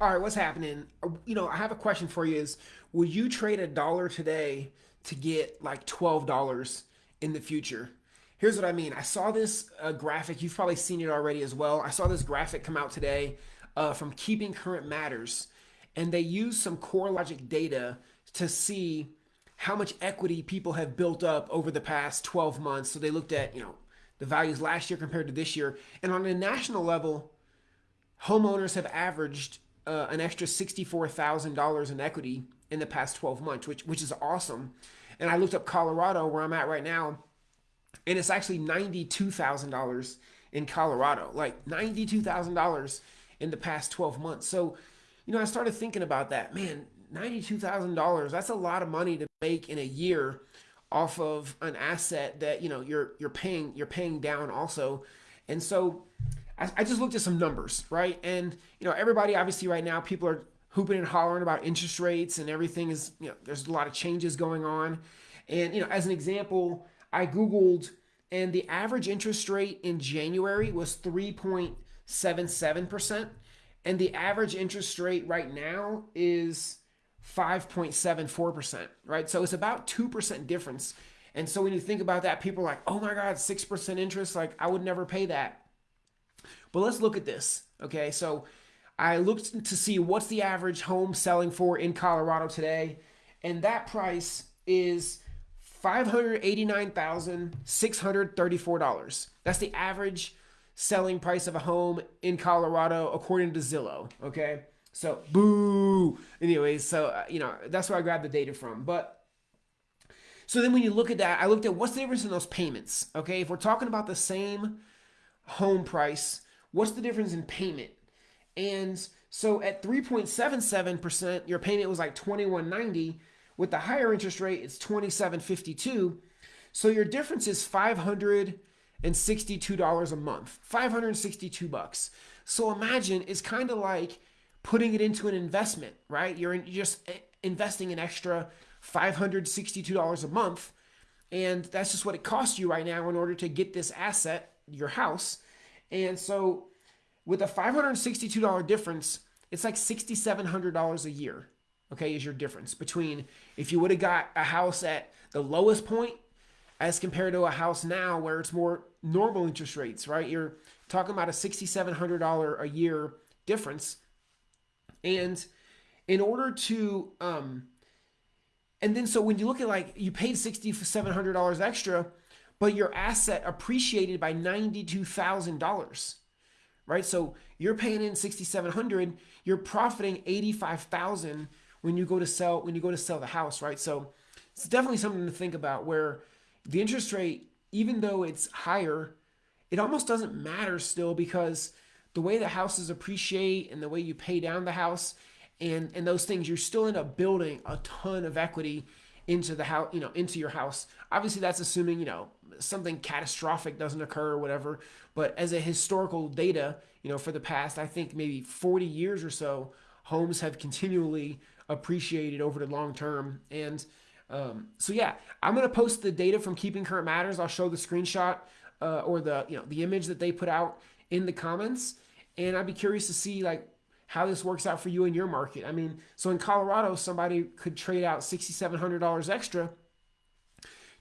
All right, what's happening? You know, I have a question for you is would you trade a dollar today to get like $12 in the future? Here's what I mean. I saw this uh, graphic. You've probably seen it already as well. I saw this graphic come out today uh, from Keeping Current Matters, and they used some CoreLogic data to see how much equity people have built up over the past 12 months. So they looked at, you know, the values last year compared to this year. And on a national level, homeowners have averaged uh, an extra $64,000 in equity in the past 12 months, which which is awesome. And I looked up Colorado, where I'm at right now, and it's actually $92,000 in Colorado, like $92,000 in the past 12 months. So, you know, I started thinking about that. Man, $92,000, that's a lot of money to make in a year off of an asset that, you know, you're you're paying you're paying down also. And so I, just looked at some numbers, right? And, you know, everybody obviously right now people are hooping and hollering about interest rates and everything is, you know, there's a lot of changes going on. And, you know, as an example, I Googled and the average interest rate in January was 3.77%. And the average interest rate right now is 5.74%, right? So it's about 2% difference. And so when you think about that, people are like, oh my God, 6% interest, like I would never pay that. But let's look at this, okay? So I looked to see what's the average home selling for in Colorado today, and that price is $589,634. That's the average selling price of a home in Colorado according to Zillow, okay? So, boo. Anyways, so uh, you know, that's where I grabbed the data from. But so then when you look at that, I looked at what's the difference in those payments, okay? If we're talking about the same home price, what's the difference in payment? And so at 3.77%, your payment was like 21.90. With the higher interest rate, it's 27.52. So your difference is $562 a month. 562 bucks. So imagine it's kind of like putting it into an investment, right? You're just investing an extra $562 a month. And that's just what it costs you right now in order to get this asset, your house. And so with a $562 difference, it's like $6,700 a year, okay, is your difference between if you would have got a house at the lowest point as compared to a house now where it's more normal interest rates, right? You're talking about a $6,700 a year difference. And in order to, um, and then so when you look at like you paid $6,700 extra, but your asset appreciated by $92,000 right? So you're paying in 6,700, you're profiting 85,000 when you go to sell when you go to sell the house, right? So it's definitely something to think about where the interest rate even though it's higher, it almost doesn't matter still because the way the houses appreciate and the way you pay down the house and and those things, you're still end up building a ton of equity into the house, you know, into your house. Obviously, that's assuming you know something catastrophic doesn't occur or whatever. But as a historical data, you know, for the past, I think maybe 40 years or so, homes have continually appreciated over the long term. And um, so, yeah, I'm going to post the data from Keeping Current Matters. I'll show the screenshot uh, or the, you know, the image that they put out in the comments. And I'd be curious to see like how this works out for you in your market. I mean, so in Colorado, somebody could trade out $6,700 extra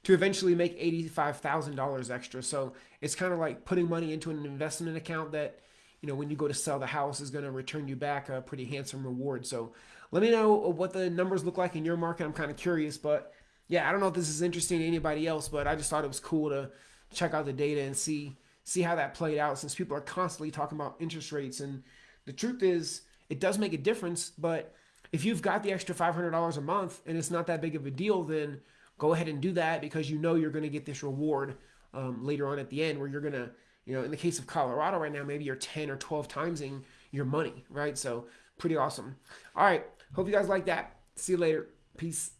to eventually make $85,000 extra. So it's kind of like putting money into an investment account that, you know, when you go to sell the house is going to return you back a pretty handsome reward. So let me know what the numbers look like in your market. I'm kind of curious, but yeah, I don't know if this is interesting to anybody else, but I just thought it was cool to check out the data and see see how that played out since people are constantly talking about interest rates and the truth is it does make a difference, but if you've got the extra $500 a month and it's not that big of a deal, then go ahead and do that because you know you're going to get this reward um, later on at the end where you're going to, you know, in the case of Colorado right now, maybe you're 10 or 12 timesing your money, right? So pretty awesome. All right. Hope you guys like that. See you later. Peace.